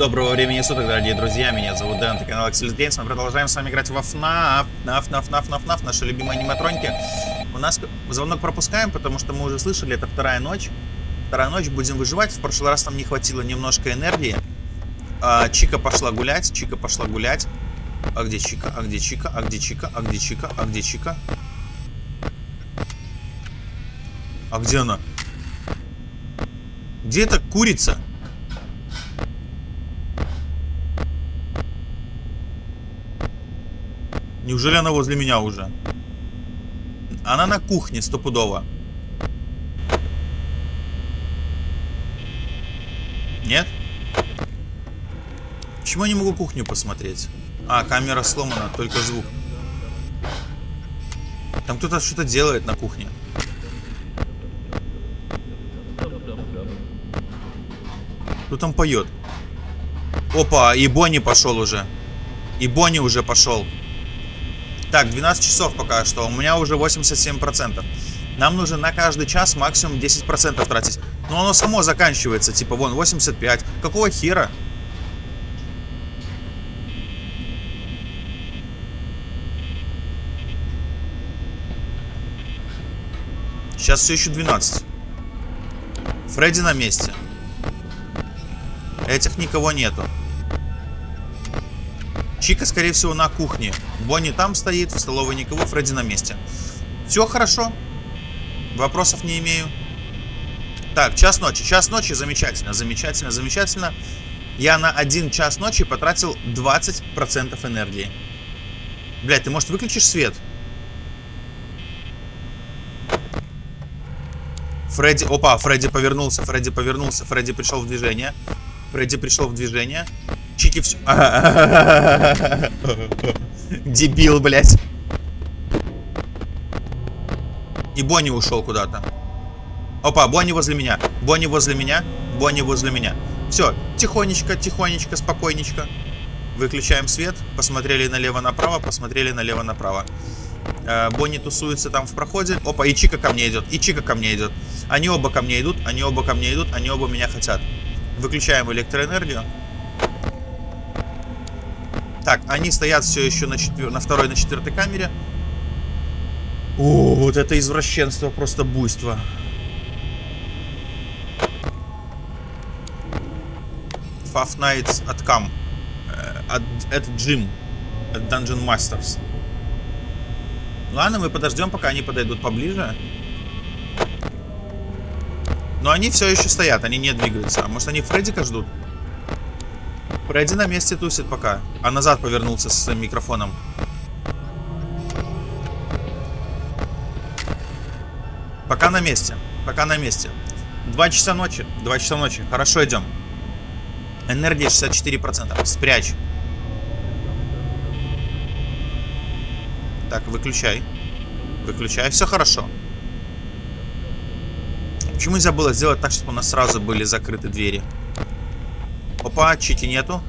Доброго времени суток, дорогие друзья, меня зовут Дэн, это канал Axel Games, мы продолжаем с вами играть во FNAF, наф, наф, наф, наф, наши любимые аниматроники. У нас звонок пропускаем, потому что мы уже слышали, это вторая ночь. Вторая ночь, будем выживать, в прошлый раз нам не хватило немножко энергии. А, Чика пошла гулять, Чика пошла гулять. А где Чика, а где Чика, а где Чика, а где Чика, а где Чика? А где она? Где эта курица? Неужели она возле меня уже? Она на кухне стопудово. Нет? Почему я не могу кухню посмотреть? А, камера сломана, только звук. Там кто-то что-то делает на кухне. Кто там поет? Опа, и Бонни пошел уже. И Бонни уже пошел. Так, 12 часов пока что. У меня уже 87%. Нам нужно на каждый час максимум 10% тратить. Но оно само заканчивается. Типа, вон, 85. Какого хера? Сейчас все еще 12. Фредди на месте. Этих никого нету. Чика, скорее всего, на кухне. Бонни там стоит, в столовой никого, Фредди на месте. Все хорошо. Вопросов не имею. Так, час ночи. Час ночи замечательно, замечательно, замечательно. Я на один час ночи потратил 20% энергии. Блядь, ты, может, выключишь свет? Фредди... Опа, Фредди повернулся, Фредди повернулся, Фредди пришел в движение. Фредди пришел в движение. Чики все... Дебил, блядь. И Бонни ушел куда-то. Опа, Бонни возле меня. Бонни возле меня. Бонни возле меня. Все, тихонечко, тихонечко, спокойничко. Выключаем свет. Посмотрели налево-направо, посмотрели налево-направо. Э, Бонни тусуется там в проходе. Опа, и Чика ко мне идет. И Чика ко мне идет. Они оба ко мне идут, они оба ко мне идут, они оба меня хотят. Выключаем электроэнергию. Так, они стоят все еще на, четвер... на второй, на четвертой камере. О, вот это извращенство, просто буйство. Five Nights at Cam. От, это Джим. От Dungeon Masters. Ладно, мы подождем, пока они подойдут поближе. Но они все еще стоят, они не двигаются. А может они Фреддика ждут? Фредди на месте тусит пока. А назад повернулся со своим микрофоном. Пока на месте. Пока на месте. Два часа ночи. Два часа ночи. Хорошо идем. Энергия 64%. Спрячь. Так, выключай. Выключай. Все хорошо. Почему нельзя было сделать так, чтобы у нас сразу были закрыты двери? Опа, Чики нету.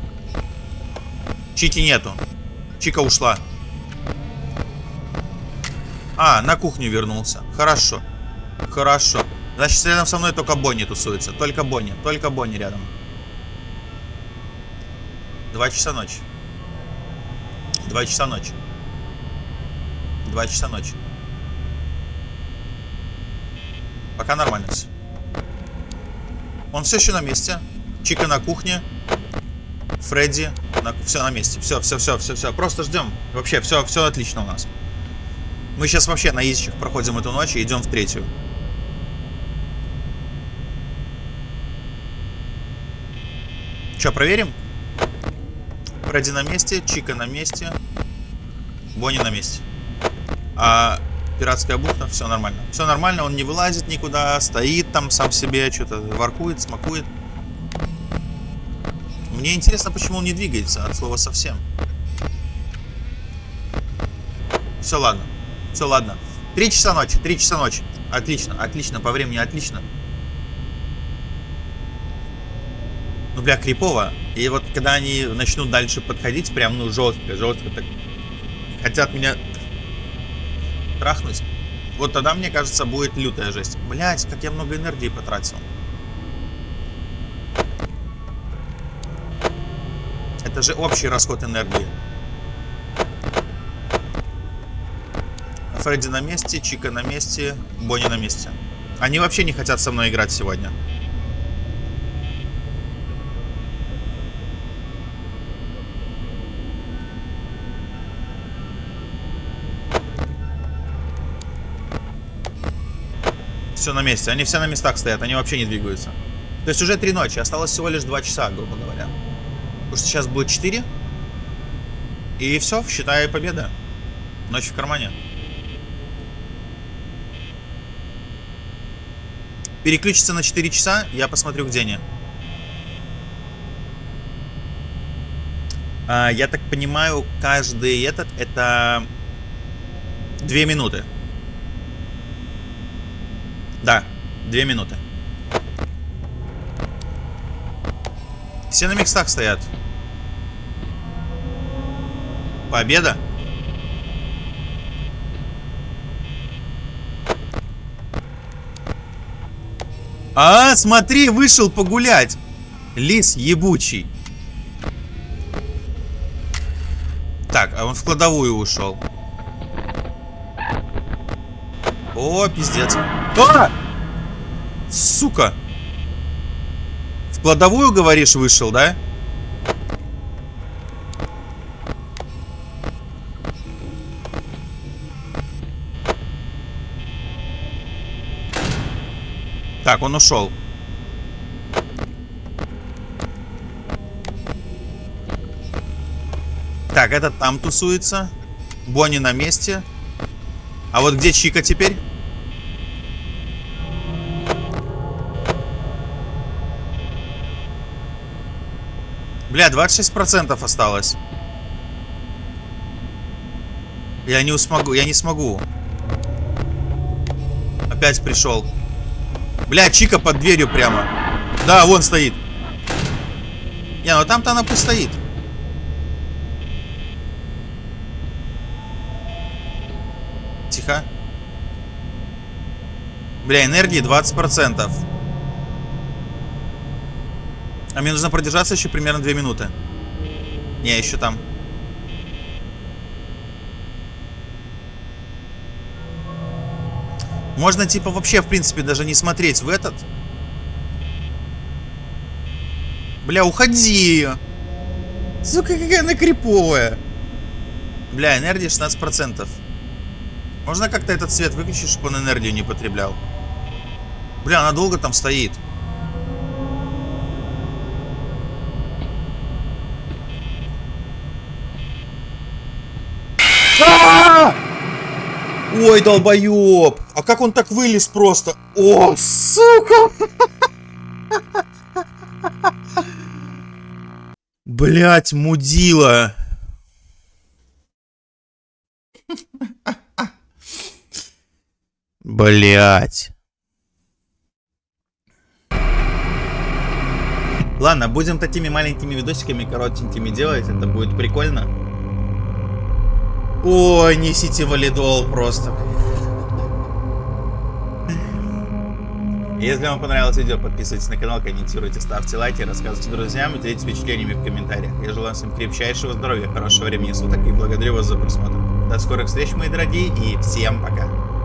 Чики нету. Чика ушла. А, на кухню вернулся. Хорошо. Хорошо. Значит, рядом со мной только Бонни тусуется. Только Бонни. Только Бонни рядом. Два часа ночи. Два часа ночи. Два часа ночи. Пока нормально все. Он все еще на месте. Чика на кухне. Фредди. На... Все на месте. Все, все, все, все, все. Просто ждем. Вообще, все, все отлично у нас. Мы сейчас вообще на изичах проходим эту ночь и идем в третью. Че, проверим? Фредди на месте, Чика на месте, Бонни на месте. А пиратская бухта, все нормально. Все нормально, он не вылазит никуда, стоит там сам себе, что-то воркует, смакует. Мне интересно, почему он не двигается от слова совсем. Все, ладно. Все, ладно. Три часа ночи, три часа ночи. Отлично, отлично, по времени отлично. Ну, бля, крипово. И вот когда они начнут дальше подходить, прям, ну, жестко, жестко, так хотят меня трахнуть, вот тогда, мне кажется, будет лютая жесть. Блять, как я много энергии потратил. Это же общий расход энергии. Фредди на месте, Чика на месте, Бонни на месте. Они вообще не хотят со мной играть сегодня. Все на месте. Они все на местах стоят, они вообще не двигаются. То есть уже три ночи, осталось всего лишь два часа, грубо говоря. Потому что сейчас будет 4. И все, считай победа. Ночь в кармане. Переключится на 4 часа, я посмотрю, где они. А, я так понимаю, каждый этот это 2 минуты. Да, 2 минуты. Все на местах стоят. Победа? А, смотри, вышел погулять. Лис ебучий. Так, а он в кладовую ушел. О, пиздец. А! Сука. В кладовую, говоришь, вышел, да? Так, он ушел. Так, этот там тусуется. Бонни на месте. А вот где Чика теперь? Бля, 26% осталось. Я не смогу, я не смогу. Опять пришел. Бля, Чика под дверью прямо. Да, вон стоит. Не, ну там-то она пусть стоит. Тихо. Бля, энергии 20%. А мне нужно продержаться еще примерно 2 минуты. Не, еще там. Можно, типа, вообще, в принципе, даже не смотреть в этот. Бля, уходи! Сука, какая она криповая. Бля, энергия 16%. Можно как-то этот свет выключить, чтобы он энергию не потреблял? Бля, она долго там стоит. Ой, долбоеб! А как он так вылез просто? О, сука! Блять, мудила! Блять. Ладно, будем такими маленькими видосиками коротенькими делать, это будет прикольно. Ой, несите валидол просто. Если вам понравилось видео, подписывайтесь на канал, комментируйте, ставьте лайки, рассказывайте друзьям и делитесь впечатлениями в комментариях. Я желаю всем крепчайшего здоровья, хорошего времени суток и благодарю вас за просмотр. До скорых встреч, мои дорогие, и всем пока.